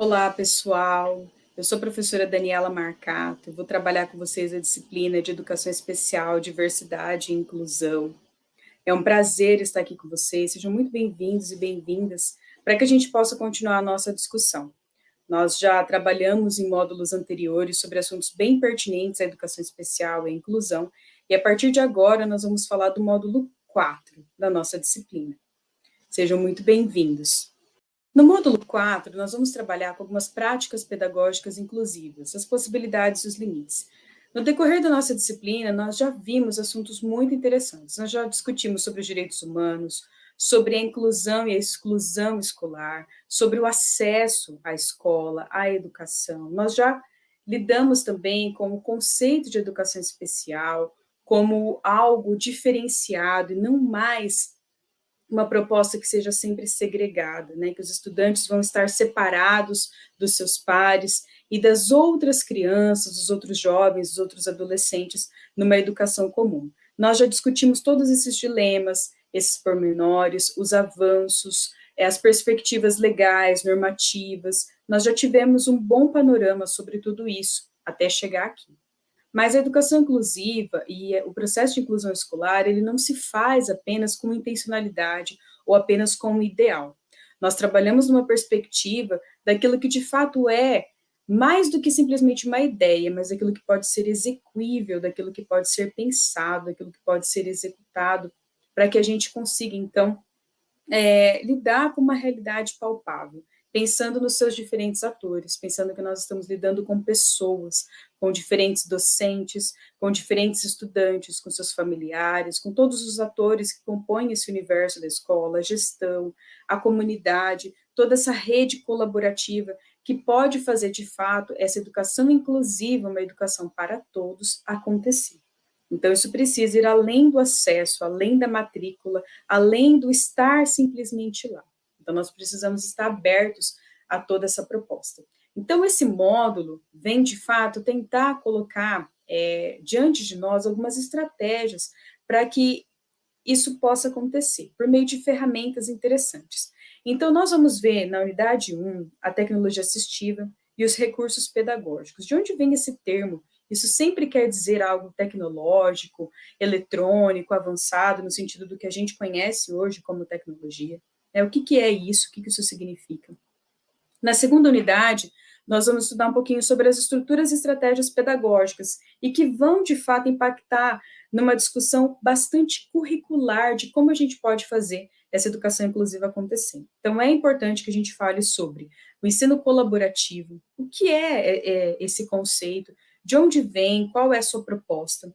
Olá, pessoal. Eu sou a professora Daniela Marcato. Vou trabalhar com vocês a disciplina de Educação Especial, Diversidade e Inclusão. É um prazer estar aqui com vocês. Sejam muito bem-vindos e bem-vindas para que a gente possa continuar a nossa discussão. Nós já trabalhamos em módulos anteriores sobre assuntos bem pertinentes à educação especial e à inclusão, e a partir de agora nós vamos falar do módulo 4 da nossa disciplina. Sejam muito bem-vindos. No módulo 4, nós vamos trabalhar com algumas práticas pedagógicas inclusivas, as possibilidades e os limites. No decorrer da nossa disciplina, nós já vimos assuntos muito interessantes. Nós já discutimos sobre os direitos humanos, sobre a inclusão e a exclusão escolar, sobre o acesso à escola, à educação. Nós já lidamos também com o conceito de educação especial como algo diferenciado e não mais uma proposta que seja sempre segregada, né, que os estudantes vão estar separados dos seus pares e das outras crianças, dos outros jovens, dos outros adolescentes, numa educação comum. Nós já discutimos todos esses dilemas, esses pormenores, os avanços, eh, as perspectivas legais, normativas, nós já tivemos um bom panorama sobre tudo isso, até chegar aqui. Mas a educação inclusiva e o processo de inclusão escolar, ele não se faz apenas com intencionalidade ou apenas com um ideal. Nós trabalhamos numa perspectiva daquilo que de fato é mais do que simplesmente uma ideia, mas daquilo que pode ser execuível, daquilo que pode ser pensado, daquilo que pode ser executado, para que a gente consiga, então, é, lidar com uma realidade palpável pensando nos seus diferentes atores, pensando que nós estamos lidando com pessoas, com diferentes docentes, com diferentes estudantes, com seus familiares, com todos os atores que compõem esse universo da escola, a gestão, a comunidade, toda essa rede colaborativa que pode fazer, de fato, essa educação inclusiva, uma educação para todos, acontecer. Então, isso precisa ir além do acesso, além da matrícula, além do estar simplesmente lá. Então, nós precisamos estar abertos a toda essa proposta. Então, esse módulo vem, de fato, tentar colocar é, diante de nós algumas estratégias para que isso possa acontecer, por meio de ferramentas interessantes. Então, nós vamos ver na unidade 1 a tecnologia assistiva e os recursos pedagógicos. De onde vem esse termo? Isso sempre quer dizer algo tecnológico, eletrônico, avançado, no sentido do que a gente conhece hoje como tecnologia. É, o que, que é isso? O que, que isso significa? Na segunda unidade, nós vamos estudar um pouquinho sobre as estruturas e estratégias pedagógicas e que vão, de fato, impactar numa discussão bastante curricular de como a gente pode fazer essa educação inclusiva acontecer. Então, é importante que a gente fale sobre o ensino colaborativo, o que é, é, é esse conceito, de onde vem, qual é a sua proposta,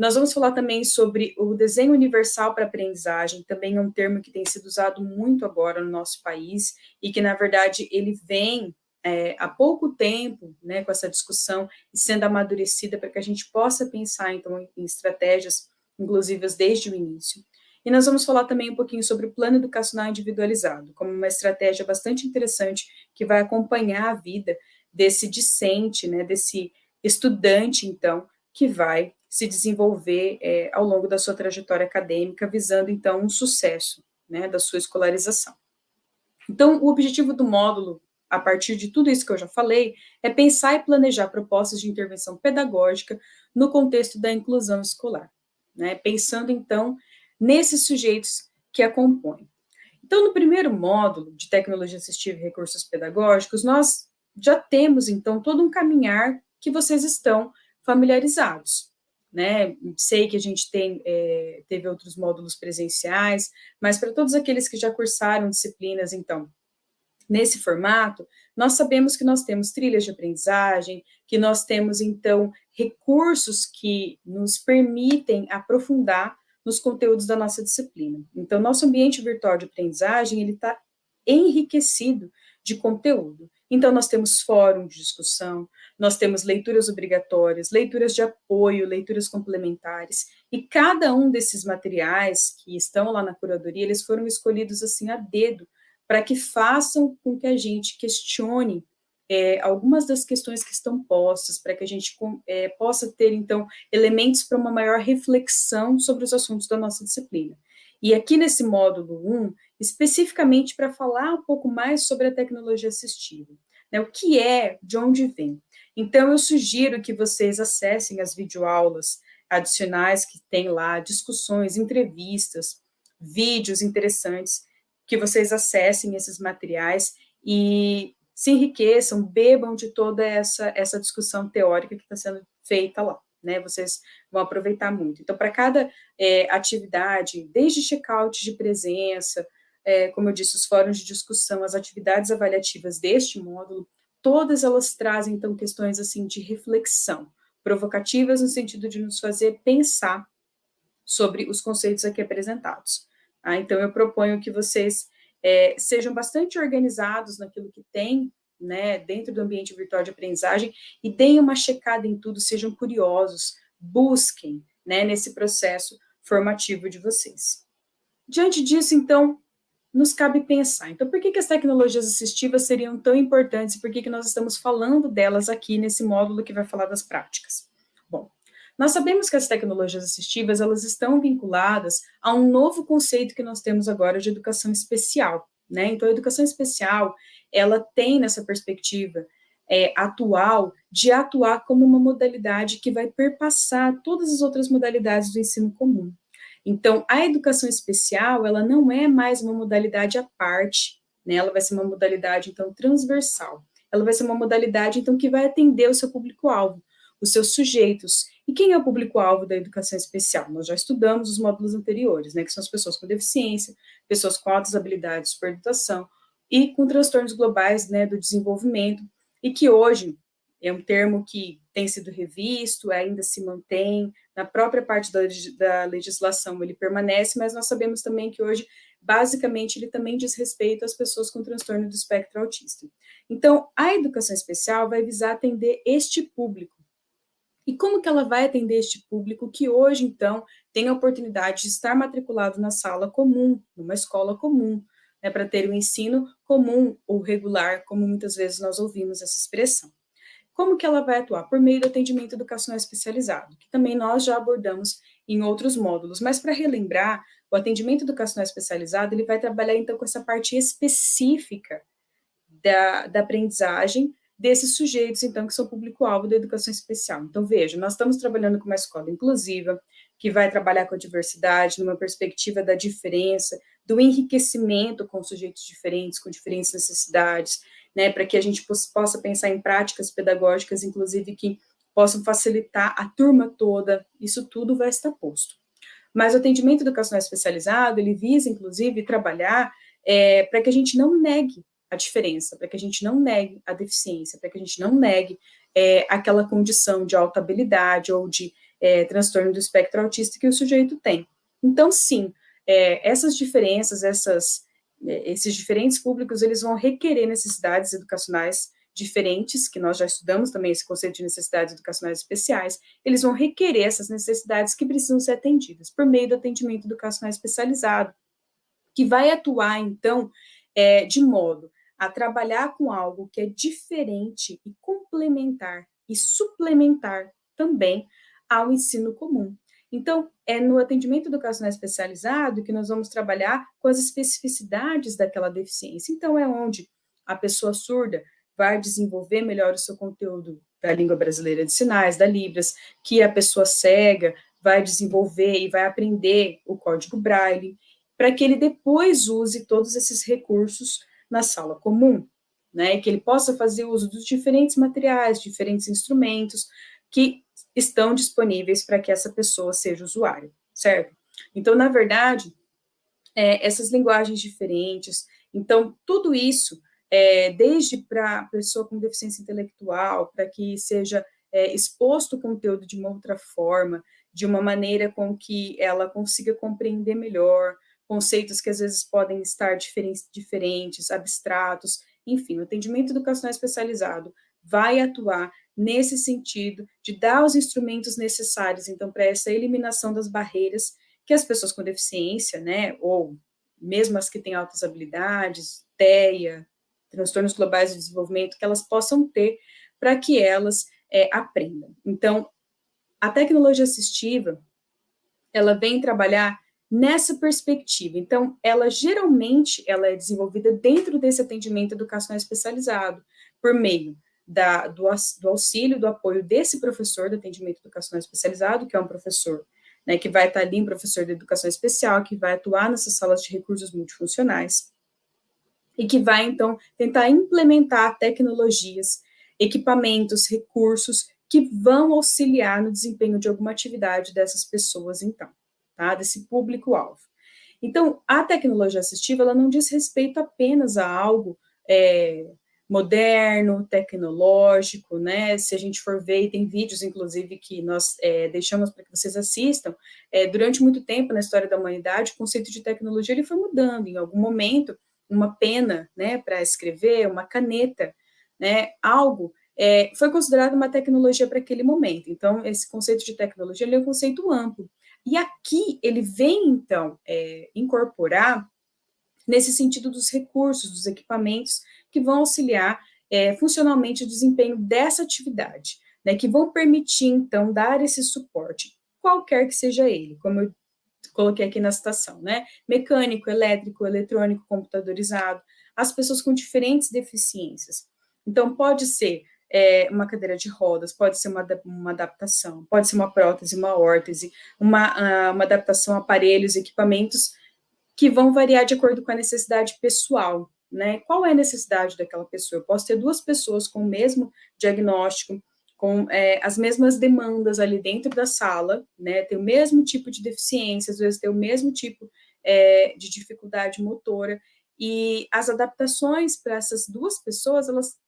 nós vamos falar também sobre o desenho universal para aprendizagem, também é um termo que tem sido usado muito agora no nosso país, e que, na verdade, ele vem é, há pouco tempo, né, com essa discussão, e sendo amadurecida para que a gente possa pensar, então, em estratégias inclusivas desde o início. E nós vamos falar também um pouquinho sobre o plano educacional individualizado, como uma estratégia bastante interessante que vai acompanhar a vida desse discente, né, desse estudante, então, que vai se desenvolver é, ao longo da sua trajetória acadêmica, visando, então, um sucesso né, da sua escolarização. Então, o objetivo do módulo, a partir de tudo isso que eu já falei, é pensar e planejar propostas de intervenção pedagógica no contexto da inclusão escolar, né, pensando, então, nesses sujeitos que a compõem. Então, no primeiro módulo de tecnologia assistiva e recursos pedagógicos, nós já temos, então, todo um caminhar que vocês estão familiarizados né? Sei que a gente tem, é, teve outros módulos presenciais, mas para todos aqueles que já cursaram disciplinas, então, nesse formato, nós sabemos que nós temos trilhas de aprendizagem, que nós temos, então, recursos que nos permitem aprofundar nos conteúdos da nossa disciplina. Então, nosso ambiente virtual de aprendizagem, ele está enriquecido de conteúdo. Então, nós temos fórum de discussão, nós temos leituras obrigatórias, leituras de apoio, leituras complementares, e cada um desses materiais que estão lá na curadoria, eles foram escolhidos assim a dedo, para que façam com que a gente questione é, algumas das questões que estão postas, para que a gente é, possa ter, então, elementos para uma maior reflexão sobre os assuntos da nossa disciplina. E aqui nesse módulo 1, especificamente para falar um pouco mais sobre a tecnologia assistiva. né, o que é, de onde vem. Então, eu sugiro que vocês acessem as videoaulas adicionais que tem lá, discussões, entrevistas, vídeos interessantes, que vocês acessem esses materiais e se enriqueçam, bebam de toda essa, essa discussão teórica que está sendo feita lá, né? Vocês vão aproveitar muito. Então, para cada é, atividade, desde check-out de presença, é, como eu disse, os fóruns de discussão, as atividades avaliativas deste módulo, todas elas trazem, então, questões, assim, de reflexão, provocativas no sentido de nos fazer pensar sobre os conceitos aqui apresentados. Ah, então, eu proponho que vocês é, sejam bastante organizados naquilo que tem, né, dentro do ambiente virtual de aprendizagem, e deem uma checada em tudo, sejam curiosos, busquem, né, nesse processo formativo de vocês. Diante disso, então, nos cabe pensar. Então, por que, que as tecnologias assistivas seriam tão importantes e por que, que nós estamos falando delas aqui nesse módulo que vai falar das práticas? Bom, nós sabemos que as tecnologias assistivas, elas estão vinculadas a um novo conceito que nós temos agora de educação especial, né? Então, a educação especial, ela tem nessa perspectiva é, atual de atuar como uma modalidade que vai perpassar todas as outras modalidades do ensino comum. Então, a educação especial, ela não é mais uma modalidade à parte, né? ela vai ser uma modalidade, então, transversal. Ela vai ser uma modalidade, então, que vai atender o seu público-alvo, os seus sujeitos. E quem é o público-alvo da educação especial? Nós já estudamos os módulos anteriores, né, que são as pessoas com deficiência, pessoas com altas habilidades de superdutação e com transtornos globais né, do desenvolvimento, e que hoje é um termo que tem sido revisto, ainda se mantém, na própria parte da, da, legislação ele permanece, mas nós sabemos também que hoje, basicamente, ele também diz respeito às pessoas com transtorno do espectro autista. Então, a educação especial vai visar atender este público. E como que ela vai atender este público que hoje, então, tem a oportunidade de estar matriculado na sala comum, numa escola comum, né, para ter o um ensino comum ou regular, como muitas vezes nós ouvimos essa expressão. Como que ela vai atuar? Por meio do atendimento educacional especializado, que também nós já abordamos em outros módulos. Mas para relembrar, o atendimento educacional especializado, ele vai trabalhar então com essa parte específica da, da aprendizagem desses sujeitos, então, que são público-alvo da educação especial. Então, veja, nós estamos trabalhando com uma escola inclusiva, que vai trabalhar com a diversidade, numa perspectiva da diferença, do enriquecimento com sujeitos diferentes, com diferentes necessidades, né, para que a gente possa pensar em práticas pedagógicas, inclusive, que possam facilitar a turma toda, isso tudo vai estar posto. Mas o atendimento educacional especializado, ele visa, inclusive, trabalhar é, para que a gente não negue a diferença, para que a gente não negue a deficiência, para que a gente não negue é, aquela condição de alta habilidade ou de é, transtorno do espectro autista que o sujeito tem. Então, sim, é, essas diferenças, essas é, esses diferentes públicos, eles vão requerer necessidades educacionais diferentes, que nós já estudamos também esse conceito de necessidades educacionais especiais, eles vão requerer essas necessidades que precisam ser atendidas por meio do atendimento educacional especializado, que vai atuar, então, é, de modo a trabalhar com algo que é diferente e complementar e suplementar também ao ensino comum. Então, é no atendimento educacional especializado que nós vamos trabalhar com as especificidades daquela deficiência. Então, é onde a pessoa surda vai desenvolver melhor o seu conteúdo da língua brasileira de sinais, da Libras, que a pessoa cega vai desenvolver e vai aprender o código Braille, para que ele depois use todos esses recursos na sala comum, né, que ele possa fazer uso dos diferentes materiais, diferentes instrumentos, que estão disponíveis para que essa pessoa seja usuária, certo? Então, na verdade, é, essas linguagens diferentes, então, tudo isso, é, desde para a pessoa com deficiência intelectual, para que seja é, exposto o conteúdo de uma outra forma, de uma maneira com que ela consiga compreender melhor, conceitos que às vezes podem estar diferentes, abstratos, enfim, o atendimento educacional especializado vai atuar nesse sentido de dar os instrumentos necessários, então, para essa eliminação das barreiras que as pessoas com deficiência, né, ou mesmo as que têm altas habilidades, TEA, transtornos globais de desenvolvimento, que elas possam ter para que elas é, aprendam. Então, a tecnologia assistiva, ela vem trabalhar nessa perspectiva. Então, ela geralmente ela é desenvolvida dentro desse atendimento educacional especializado, por meio da, do, do auxílio, do apoio desse professor do atendimento educacional especializado, que é um professor né, que vai estar ali, um professor de educação especial, que vai atuar nessas salas de recursos multifuncionais, e que vai, então, tentar implementar tecnologias, equipamentos, recursos que vão auxiliar no desempenho de alguma atividade dessas pessoas, então, tá? Desse público-alvo. Então, a tecnologia assistiva, ela não diz respeito apenas a algo é, moderno, tecnológico, né? Se a gente for ver, e tem vídeos, inclusive, que nós é, deixamos para que vocês assistam, é, durante muito tempo na história da humanidade, o conceito de tecnologia ele foi mudando. Em algum momento, uma pena, né, para escrever, uma caneta, né, algo é, foi considerado uma tecnologia para aquele momento. Então, esse conceito de tecnologia é um conceito amplo. E aqui ele vem, então, é, incorporar nesse sentido dos recursos, dos equipamentos que vão auxiliar é, funcionalmente o desempenho dessa atividade, né, que vão permitir, então, dar esse suporte, qualquer que seja ele, como eu coloquei aqui na citação, né, mecânico, elétrico, eletrônico, computadorizado, as pessoas com diferentes deficiências. Então, pode ser é, uma cadeira de rodas, pode ser uma, uma adaptação, pode ser uma prótese, uma órtese, uma, uma adaptação a aparelhos, equipamentos que vão variar de acordo com a necessidade pessoal, né? Qual é a necessidade daquela pessoa? Eu posso ter duas pessoas com o mesmo diagnóstico, com é, as mesmas demandas ali dentro da sala, né? Ter o mesmo tipo de deficiência, às vezes ter o mesmo tipo é, de dificuldade motora, e as adaptações para essas duas pessoas, elas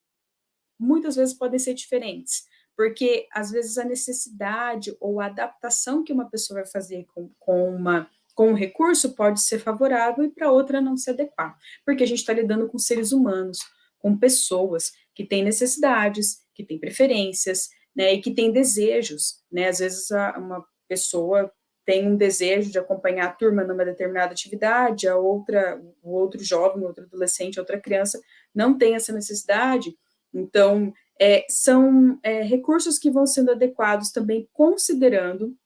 muitas vezes podem ser diferentes, porque às vezes a necessidade ou a adaptação que uma pessoa vai fazer com, com uma com um recurso pode ser favorável e para outra não se adequar, porque a gente está lidando com seres humanos, com pessoas que têm necessidades, que têm preferências, né, e que têm desejos, né, às vezes a, uma pessoa tem um desejo de acompanhar a turma numa determinada atividade, a outra, o outro jovem, outro adolescente, outra criança não tem essa necessidade, então é, são é, recursos que vão sendo adequados também considerando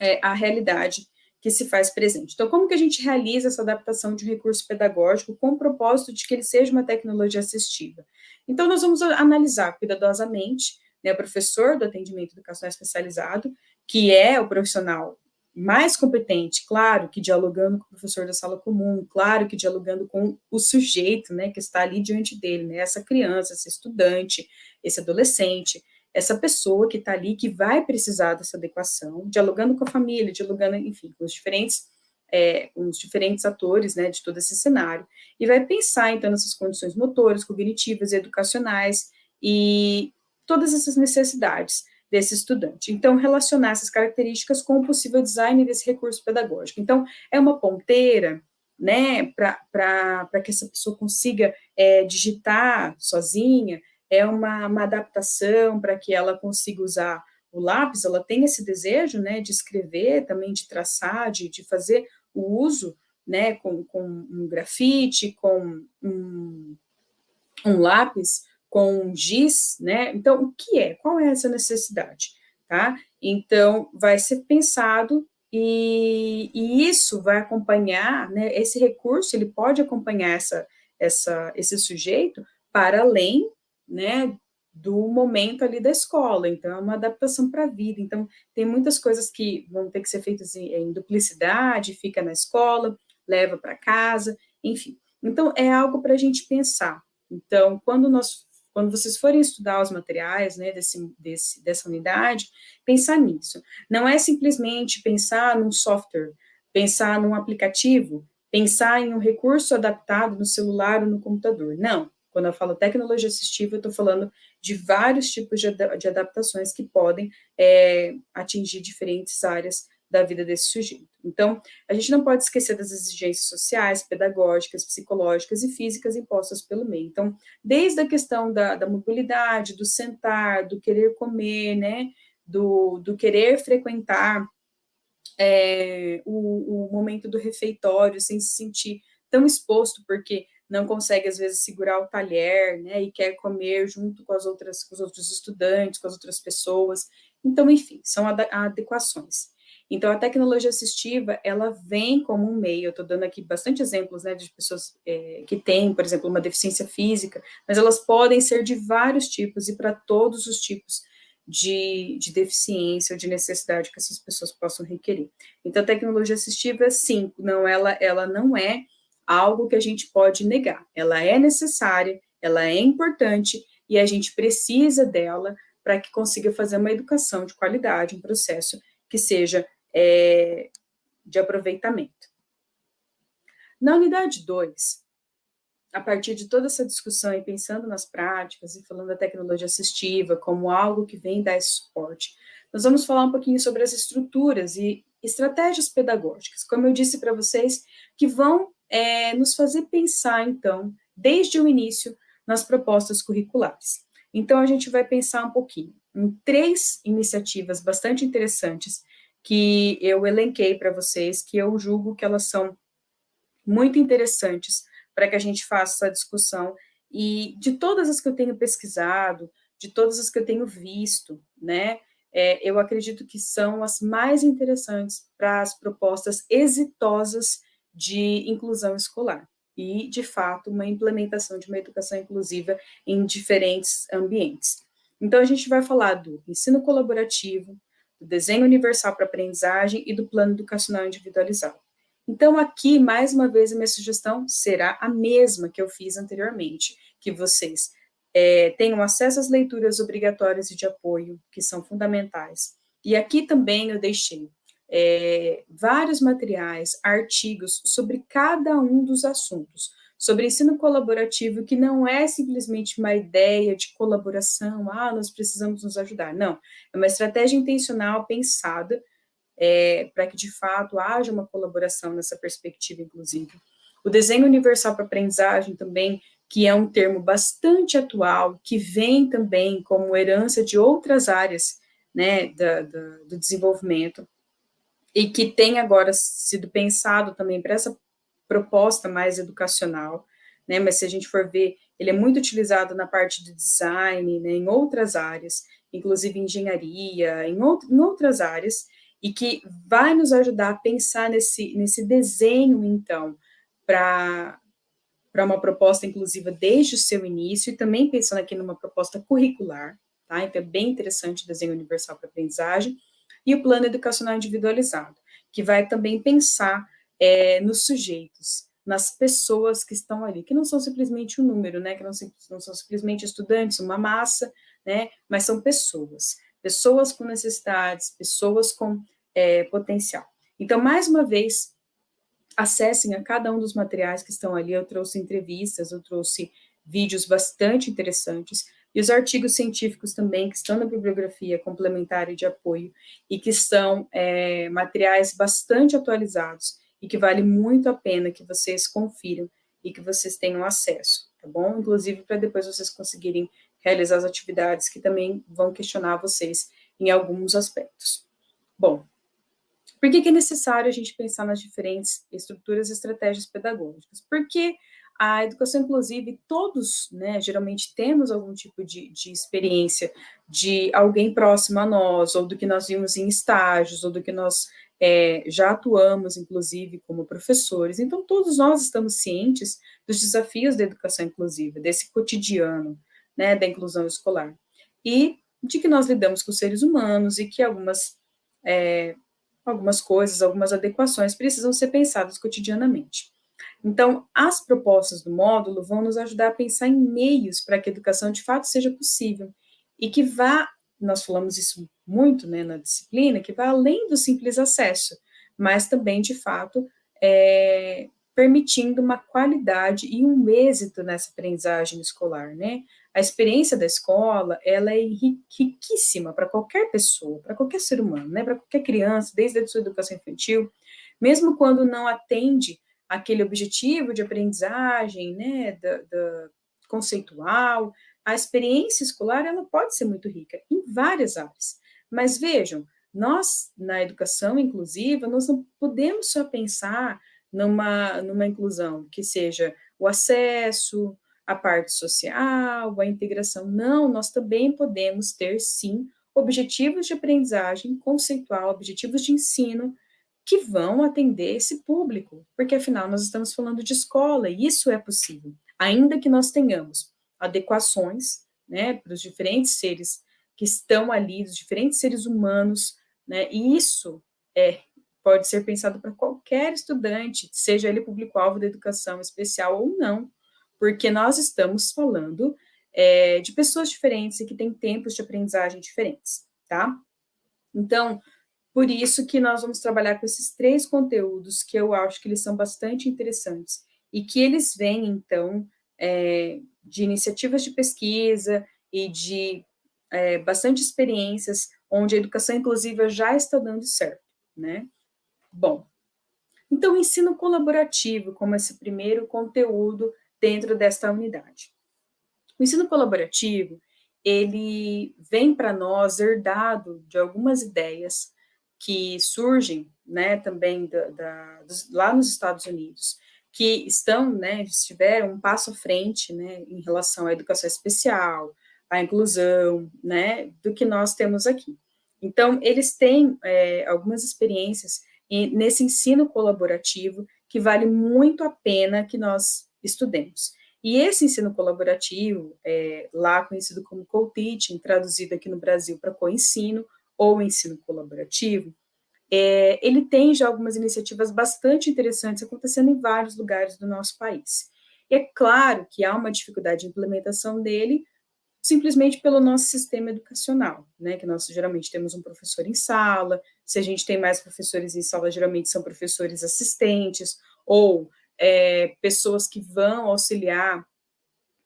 é, a realidade que se faz presente. Então, como que a gente realiza essa adaptação de um recurso pedagógico com o propósito de que ele seja uma tecnologia assistiva? Então, nós vamos analisar cuidadosamente né, o professor do atendimento educacional especializado, que é o profissional mais competente, claro que dialogando com o professor da sala comum, claro que dialogando com o sujeito, né, que está ali diante dele, né, essa criança, esse estudante, esse adolescente, essa pessoa que está ali, que vai precisar dessa adequação, dialogando com a família, dialogando, enfim, com os diferentes, é, com os diferentes atores, né, de todo esse cenário, e vai pensar, então, nessas condições motoras, cognitivas educacionais, e todas essas necessidades desse estudante. Então, relacionar essas características com o possível design desse recurso pedagógico. Então, é uma ponteira, né, para que essa pessoa consiga é, digitar sozinha, é uma, uma adaptação para que ela consiga usar o lápis, ela tem esse desejo, né, de escrever, também de traçar, de, de fazer o uso, né, com, com um grafite, com um, um lápis, com giz, né, então, o que é? Qual é essa necessidade, tá? Então, vai ser pensado e, e isso vai acompanhar, né, esse recurso, ele pode acompanhar essa, essa, esse sujeito para além né, do momento ali da escola, então é uma adaptação para a vida, então tem muitas coisas que vão ter que ser feitas em, em duplicidade, fica na escola, leva para casa, enfim. Então é algo para a gente pensar. Então, quando nós, quando vocês forem estudar os materiais, né, desse, desse, dessa unidade, pensar nisso. Não é simplesmente pensar num software, pensar num aplicativo, pensar em um recurso adaptado no celular ou no computador, não quando eu falo tecnologia assistiva, eu estou falando de vários tipos de, de adaptações que podem é, atingir diferentes áreas da vida desse sujeito. Então, a gente não pode esquecer das exigências sociais, pedagógicas, psicológicas e físicas impostas pelo meio. Então, desde a questão da, da mobilidade, do sentar, do querer comer, né, do, do querer frequentar é, o, o momento do refeitório sem se sentir tão exposto, porque não consegue, às vezes, segurar o talher, né, e quer comer junto com as outras, com os outros estudantes, com as outras pessoas. Então, enfim, são adequações. Então, a tecnologia assistiva, ela vem como um meio, eu estou dando aqui bastante exemplos, né, de pessoas é, que têm, por exemplo, uma deficiência física, mas elas podem ser de vários tipos e para todos os tipos de, de, deficiência ou de necessidade que essas pessoas possam requerer. Então, a tecnologia assistiva, sim, não, ela, ela não é algo que a gente pode negar, ela é necessária, ela é importante e a gente precisa dela para que consiga fazer uma educação de qualidade, um processo que seja é, de aproveitamento. Na unidade 2, a partir de toda essa discussão e pensando nas práticas e falando da tecnologia assistiva como algo que vem dar esse suporte, nós vamos falar um pouquinho sobre as estruturas e estratégias pedagógicas, como eu disse para vocês, que vão é, nos fazer pensar, então, desde o início, nas propostas curriculares. Então, a gente vai pensar um pouquinho em três iniciativas bastante interessantes que eu elenquei para vocês, que eu julgo que elas são muito interessantes para que a gente faça essa discussão, e de todas as que eu tenho pesquisado, de todas as que eu tenho visto, né, é, eu acredito que são as mais interessantes para as propostas exitosas de inclusão escolar e, de fato, uma implementação de uma educação inclusiva em diferentes ambientes. Então, a gente vai falar do ensino colaborativo, do desenho universal para aprendizagem e do plano educacional individualizado. Então, aqui, mais uma vez, a minha sugestão será a mesma que eu fiz anteriormente, que vocês é, tenham acesso às leituras obrigatórias e de apoio, que são fundamentais. E aqui também eu deixei é, vários materiais, artigos sobre cada um dos assuntos, sobre ensino colaborativo, que não é simplesmente uma ideia de colaboração, ah, nós precisamos nos ajudar, não, é uma estratégia intencional pensada é, para que, de fato, haja uma colaboração nessa perspectiva, inclusive. O desenho universal para aprendizagem também, que é um termo bastante atual, que vem também como herança de outras áreas né, da, da, do desenvolvimento, e que tem agora sido pensado também para essa proposta mais educacional, né, mas se a gente for ver, ele é muito utilizado na parte de design, né, em outras áreas, inclusive engenharia, em, em outras áreas, e que vai nos ajudar a pensar nesse, nesse desenho, então, para para uma proposta inclusiva desde o seu início, e também pensando aqui numa proposta curricular, tá? Então, é bem interessante o desenho universal para aprendizagem, e o plano educacional individualizado, que vai também pensar é, nos sujeitos, nas pessoas que estão ali, que não são simplesmente um número, né, que não, não são simplesmente estudantes, uma massa, né, mas são pessoas, pessoas com necessidades, pessoas com é, potencial. Então, mais uma vez, acessem a cada um dos materiais que estão ali, eu trouxe entrevistas, eu trouxe vídeos bastante interessantes, e os artigos científicos também, que estão na bibliografia complementar e de apoio, e que são é, materiais bastante atualizados, e que vale muito a pena que vocês confiram e que vocês tenham acesso, tá bom? Inclusive para depois vocês conseguirem realizar as atividades que também vão questionar vocês em alguns aspectos. Bom, por que, que é necessário a gente pensar nas diferentes estruturas e estratégias pedagógicas? Porque a educação inclusiva, todos, né, geralmente temos algum tipo de, de experiência de alguém próximo a nós, ou do que nós vimos em estágios, ou do que nós é, já atuamos, inclusive, como professores. Então, todos nós estamos cientes dos desafios da educação inclusiva, desse cotidiano, né, da inclusão escolar. E de que nós lidamos com seres humanos e que algumas, é, algumas coisas, algumas adequações precisam ser pensadas cotidianamente. Então, as propostas do módulo vão nos ajudar a pensar em meios para que a educação de fato seja possível e que vá, nós falamos isso muito né, na disciplina, que vá além do simples acesso, mas também, de fato, é, permitindo uma qualidade e um êxito nessa aprendizagem escolar, né? A experiência da escola, ela é riquíssima para qualquer pessoa, para qualquer ser humano, né? Para qualquer criança, desde a sua educação infantil, mesmo quando não atende aquele objetivo de aprendizagem, né, da, da conceitual, a experiência escolar, ela pode ser muito rica em várias áreas. Mas vejam, nós, na educação inclusiva, nós não podemos só pensar numa, numa inclusão que seja o acesso, a parte social, a integração. Não, nós também podemos ter, sim, objetivos de aprendizagem conceitual, objetivos de ensino, que vão atender esse público, porque afinal nós estamos falando de escola, e isso é possível, ainda que nós tenhamos adequações, né, para os diferentes seres que estão ali, os diferentes seres humanos, né, e isso é, pode ser pensado para qualquer estudante, seja ele público-alvo da educação especial ou não, porque nós estamos falando é, de pessoas diferentes e que têm tempos de aprendizagem diferentes, tá? Então, por isso que nós vamos trabalhar com esses três conteúdos que eu acho que eles são bastante interessantes e que eles vêm, então, é, de iniciativas de pesquisa e de é, bastante experiências onde a educação inclusiva já está dando certo, né? Bom, então, ensino colaborativo como esse primeiro conteúdo dentro desta unidade. O ensino colaborativo, ele vem para nós herdado de algumas ideias que surgem, né, também da, da, dos, lá nos Estados Unidos, que estão, né, estiveram um passo à frente, né, em relação à educação especial, à inclusão, né, do que nós temos aqui. Então, eles têm é, algumas experiências nesse ensino colaborativo que vale muito a pena que nós estudemos. E esse ensino colaborativo, é, lá conhecido como co-teaching, traduzido aqui no Brasil para co-ensino, ou ensino colaborativo, é, ele tem já algumas iniciativas bastante interessantes acontecendo em vários lugares do nosso país. E é claro que há uma dificuldade de implementação dele, simplesmente pelo nosso sistema educacional, né, que nós geralmente temos um professor em sala, se a gente tem mais professores em sala, geralmente são professores assistentes, ou é, pessoas que vão auxiliar,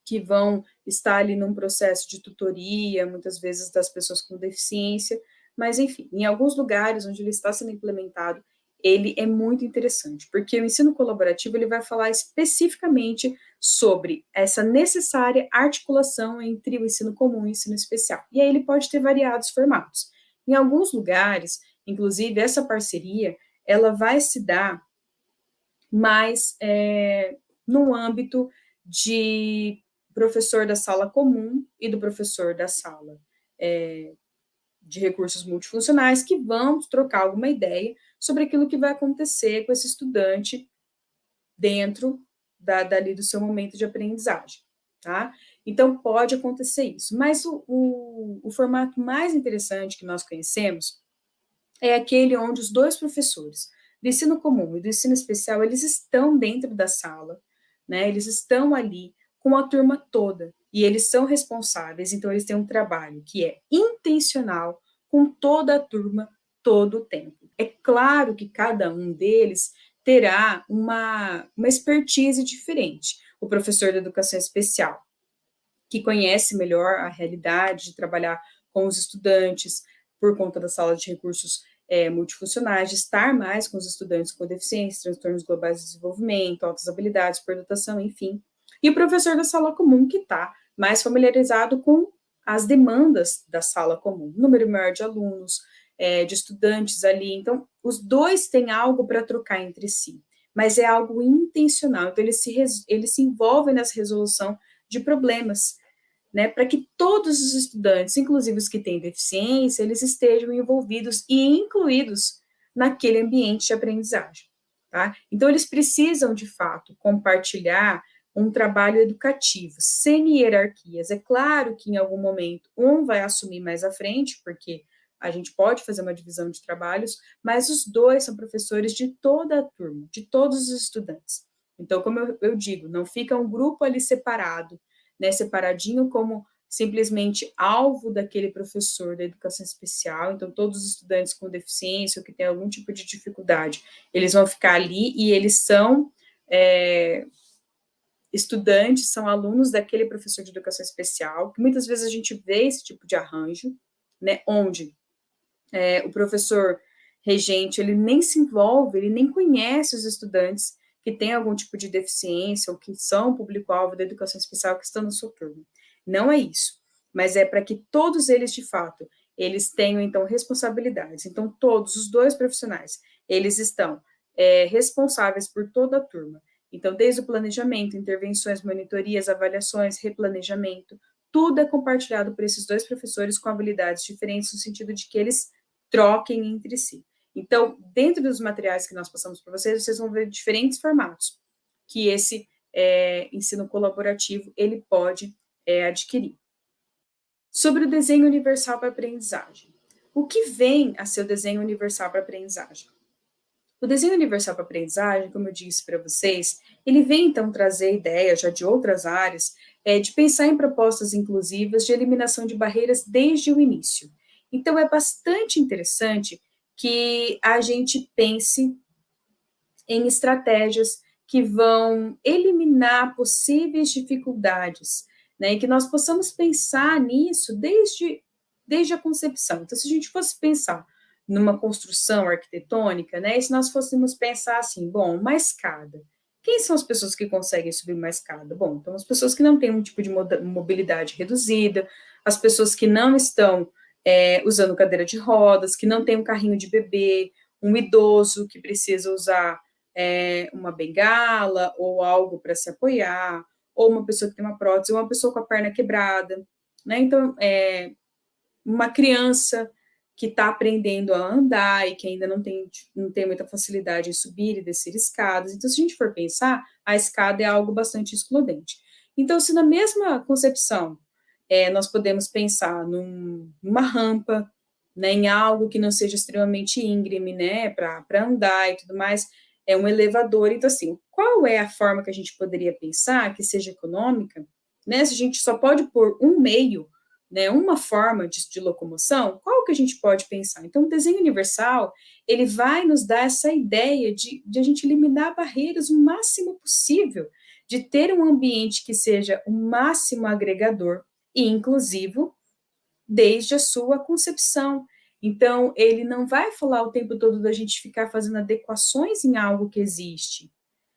que vão estar ali num processo de tutoria, muitas vezes das pessoas com deficiência, mas enfim, em alguns lugares onde ele está sendo implementado, ele é muito interessante, porque o ensino colaborativo ele vai falar especificamente sobre essa necessária articulação entre o ensino comum e o ensino especial. E aí ele pode ter variados formatos. Em alguns lugares, inclusive, essa parceria, ela vai se dar mais é, no âmbito de professor da sala comum e do professor da sala é, de recursos multifuncionais que vão trocar alguma ideia sobre aquilo que vai acontecer com esse estudante dentro da, dali do seu momento de aprendizagem, tá? Então, pode acontecer isso. Mas o, o, o formato mais interessante que nós conhecemos é aquele onde os dois professores, do ensino comum e do ensino especial, eles estão dentro da sala, né? Eles estão ali com a turma toda, e eles são responsáveis, então eles têm um trabalho que é intencional com toda a turma todo o tempo. É claro que cada um deles terá uma, uma expertise diferente. O professor de educação especial, que conhece melhor a realidade de trabalhar com os estudantes por conta da sala de recursos é, multifuncionais, de estar mais com os estudantes com deficiência, transtornos globais de desenvolvimento, altas habilidades, por dotação, enfim. E o professor da sala comum, que está mais familiarizado com as demandas da sala comum, número maior de alunos, é, de estudantes ali, então os dois têm algo para trocar entre si, mas é algo intencional, então eles se, eles se envolvem nessa resolução de problemas, né, para que todos os estudantes, inclusive os que têm deficiência, eles estejam envolvidos e incluídos naquele ambiente de aprendizagem, tá? Então eles precisam, de fato, compartilhar um trabalho educativo, sem hierarquias. É claro que em algum momento um vai assumir mais à frente, porque a gente pode fazer uma divisão de trabalhos, mas os dois são professores de toda a turma, de todos os estudantes. Então, como eu, eu digo, não fica um grupo ali separado, né, separadinho como simplesmente alvo daquele professor da educação especial, então todos os estudantes com deficiência ou que têm algum tipo de dificuldade, eles vão ficar ali e eles são é, estudantes, são alunos daquele professor de educação especial, que muitas vezes a gente vê esse tipo de arranjo, né, onde é, o professor regente, ele nem se envolve, ele nem conhece os estudantes que têm algum tipo de deficiência ou que são público-alvo da educação especial que estão na sua turma. Não é isso, mas é para que todos eles, de fato, eles tenham, então, responsabilidades. Então, todos os dois profissionais, eles estão é, responsáveis por toda a turma. Então, desde o planejamento, intervenções, monitorias, avaliações, replanejamento, tudo é compartilhado por esses dois professores com habilidades diferentes, no sentido de que eles troquem entre si. Então, dentro dos materiais que nós passamos para vocês, vocês vão ver diferentes formatos que esse é, ensino colaborativo ele pode é, adquirir. Sobre o desenho universal para aprendizagem. O que vem a ser o desenho universal para aprendizagem? O desenho universal para aprendizagem, como eu disse para vocês, ele vem então trazer ideias já de outras áreas, é, de pensar em propostas inclusivas de eliminação de barreiras desde o início. Então, é bastante interessante que a gente pense em estratégias que vão eliminar possíveis dificuldades, né, e que nós possamos pensar nisso desde, desde a concepção. Então, se a gente fosse pensar numa construção arquitetônica, né, e se nós fôssemos pensar assim, bom, uma escada, quem são as pessoas que conseguem subir uma escada? Bom, então as pessoas que não têm um tipo de mobilidade reduzida, as pessoas que não estão é, usando cadeira de rodas, que não tem um carrinho de bebê, um idoso que precisa usar é, uma bengala ou algo para se apoiar, ou uma pessoa que tem uma prótese, ou uma pessoa com a perna quebrada, né? Então, é, uma criança que está aprendendo a andar e que ainda não tem, não tem muita facilidade em subir e descer escadas. Então, se a gente for pensar, a escada é algo bastante excludente. Então, se na mesma concepção é, nós podemos pensar num, numa rampa, né, em algo que não seja extremamente íngreme, né, para andar e tudo mais, é um elevador. Então, assim, qual é a forma que a gente poderia pensar que seja econômica, né, se a gente só pode pôr um meio né, uma forma de, de, locomoção, qual que a gente pode pensar? Então, o desenho universal, ele vai nos dar essa ideia de, de a gente eliminar barreiras o máximo possível, de ter um ambiente que seja o máximo agregador e inclusivo, desde a sua concepção. Então, ele não vai falar o tempo todo da gente ficar fazendo adequações em algo que existe,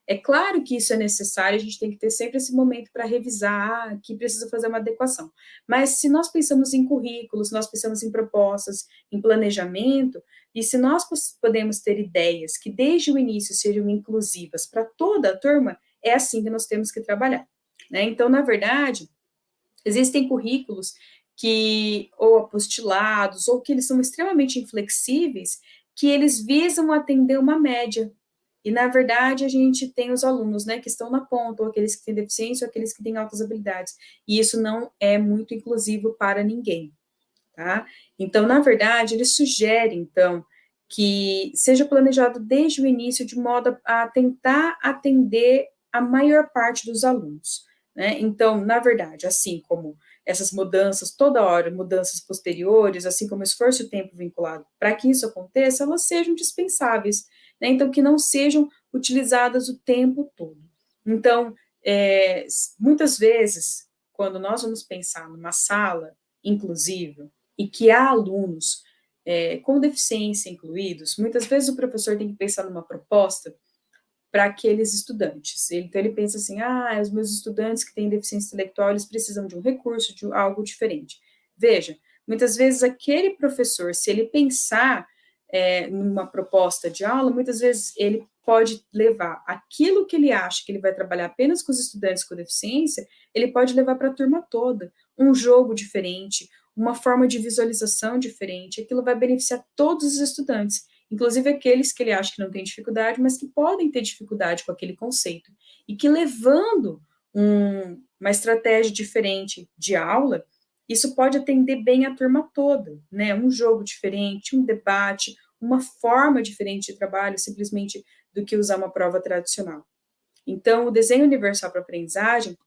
é claro que isso é necessário, a gente tem que ter sempre esse momento para revisar, ah, que precisa fazer uma adequação. Mas se nós pensamos em currículos, nós pensamos em propostas, em planejamento, e se nós podemos ter ideias que desde o início sejam inclusivas para toda a turma, é assim que nós temos que trabalhar. Né? Então, na verdade, existem currículos que, ou apostilados, ou que eles são extremamente inflexíveis, que eles visam atender uma média, e, na verdade, a gente tem os alunos, né, que estão na ponta, ou aqueles que têm deficiência, ou aqueles que têm altas habilidades. E isso não é muito inclusivo para ninguém, tá? Então, na verdade, ele sugere, então, que seja planejado desde o início, de modo a tentar atender a maior parte dos alunos, né? Então, na verdade, assim como essas mudanças, toda hora, mudanças posteriores, assim como esforço e tempo vinculado, para que isso aconteça, elas sejam dispensáveis, né? então que não sejam utilizadas o tempo todo. Então, é, muitas vezes, quando nós vamos pensar numa sala inclusiva e que há alunos é, com deficiência incluídos, muitas vezes o professor tem que pensar numa proposta para aqueles estudantes. Então, ele pensa assim, ah, os meus estudantes que têm deficiência intelectual, eles precisam de um recurso, de algo diferente. Veja, muitas vezes aquele professor, se ele pensar é, numa proposta de aula, muitas vezes ele pode levar aquilo que ele acha que ele vai trabalhar apenas com os estudantes com deficiência, ele pode levar para a turma toda, um jogo diferente, uma forma de visualização diferente, aquilo vai beneficiar todos os estudantes, inclusive aqueles que ele acha que não tem dificuldade, mas que podem ter dificuldade com aquele conceito, e que levando um, uma estratégia diferente de aula, isso pode atender bem a turma toda, né? Um jogo diferente, um debate, uma forma diferente de trabalho, simplesmente do que usar uma prova tradicional. Então, o desenho universal para aprendizagem,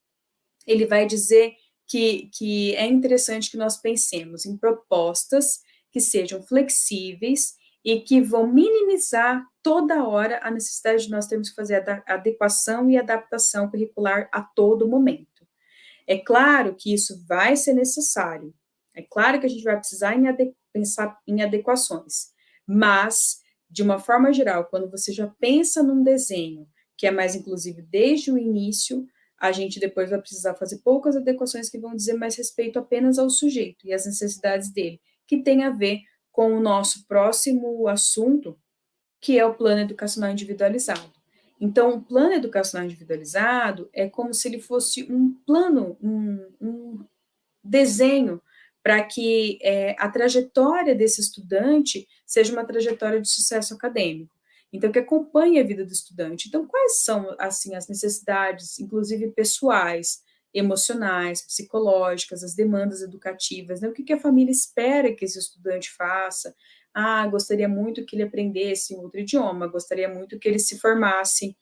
ele vai dizer que, que é interessante que nós pensemos em propostas que sejam flexíveis e que vão minimizar toda hora a necessidade de nós termos que fazer adequação e adaptação curricular a todo momento. É claro que isso vai ser necessário, é claro que a gente vai precisar em pensar em adequações, mas, de uma forma geral, quando você já pensa num desenho que é mais inclusive desde o início, a gente depois vai precisar fazer poucas adequações que vão dizer mais respeito apenas ao sujeito e às necessidades dele, que tem a ver com o nosso próximo assunto, que é o plano educacional individualizado. Então, o plano educacional individualizado é como se ele fosse um plano, um, um desenho para que é, a trajetória desse estudante seja uma trajetória de sucesso acadêmico. Então, que acompanhe a vida do estudante. Então, quais são, assim, as necessidades, inclusive pessoais, emocionais, psicológicas, as demandas educativas, né? o que, que a família espera que esse estudante faça, ah, gostaria muito que ele aprendesse outro idioma, gostaria muito que ele se formasse,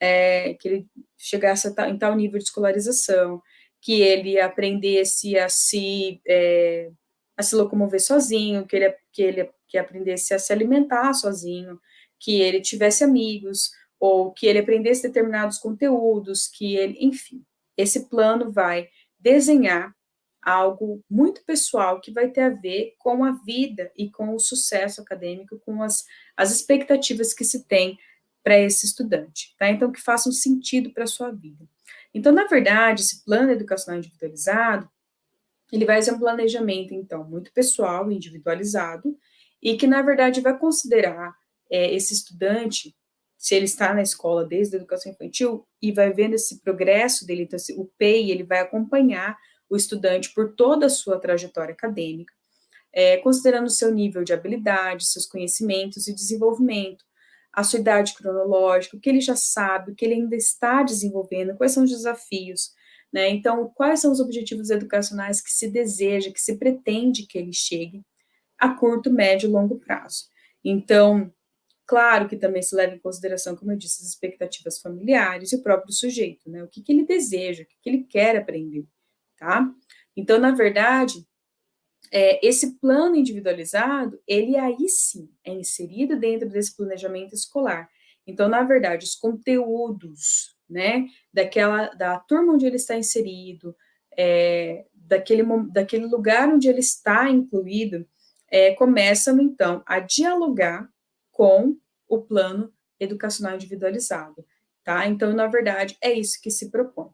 é, que ele chegasse a, em tal nível de escolarização, que ele aprendesse a se, é, a se locomover sozinho, que ele, que ele que aprendesse a se alimentar sozinho, que ele tivesse amigos, ou que ele aprendesse determinados conteúdos, que ele, enfim, esse plano vai desenhar algo muito pessoal que vai ter a ver com a vida e com o sucesso acadêmico, com as, as expectativas que se tem para esse estudante, tá? Então, que façam sentido para a sua vida. Então, na verdade, esse plano educacional individualizado, ele vai ser um planejamento, então, muito pessoal, individualizado, e que, na verdade, vai considerar é, esse estudante, se ele está na escola desde a educação infantil, e vai vendo esse progresso dele, então, o PEI, ele vai acompanhar o estudante por toda a sua trajetória acadêmica, é, considerando o seu nível de habilidade, seus conhecimentos e desenvolvimento, a sua idade cronológica, o que ele já sabe, o que ele ainda está desenvolvendo, quais são os desafios, né? Então, quais são os objetivos educacionais que se deseja, que se pretende que ele chegue a curto, médio e longo prazo. Então, claro que também se leva em consideração, como eu disse, as expectativas familiares e o próprio sujeito, né? O que, que ele deseja, o que, que ele quer aprender tá? Então, na verdade, é, esse plano individualizado, ele aí sim é inserido dentro desse planejamento escolar. Então, na verdade, os conteúdos, né, daquela, da turma onde ele está inserido, é, daquele, daquele lugar onde ele está incluído, é, começam, então, a dialogar com o plano educacional individualizado, tá? Então, na verdade, é isso que se propõe.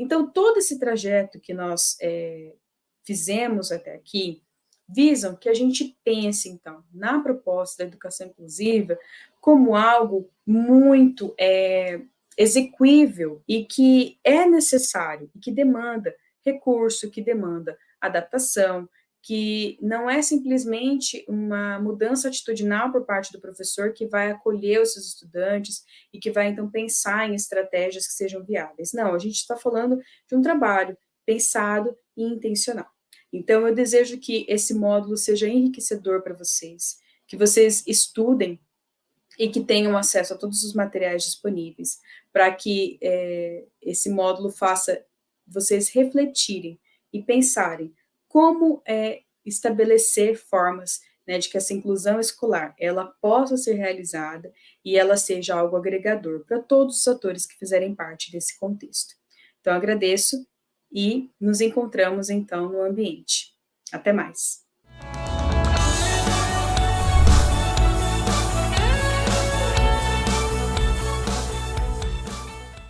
Então, todo esse trajeto que nós é, fizemos até aqui, visam que a gente pense, então, na proposta da educação inclusiva como algo muito é, execuível e que é necessário, e que demanda recurso, que demanda adaptação, que não é simplesmente uma mudança atitudinal por parte do professor que vai acolher os seus estudantes e que vai, então, pensar em estratégias que sejam viáveis. Não, a gente está falando de um trabalho pensado e intencional. Então, eu desejo que esse módulo seja enriquecedor para vocês, que vocês estudem e que tenham acesso a todos os materiais disponíveis, para que é, esse módulo faça vocês refletirem e pensarem como é, estabelecer formas né, de que essa inclusão escolar ela possa ser realizada e ela seja algo agregador para todos os atores que fizerem parte desse contexto. Então, agradeço e nos encontramos, então, no ambiente. Até mais.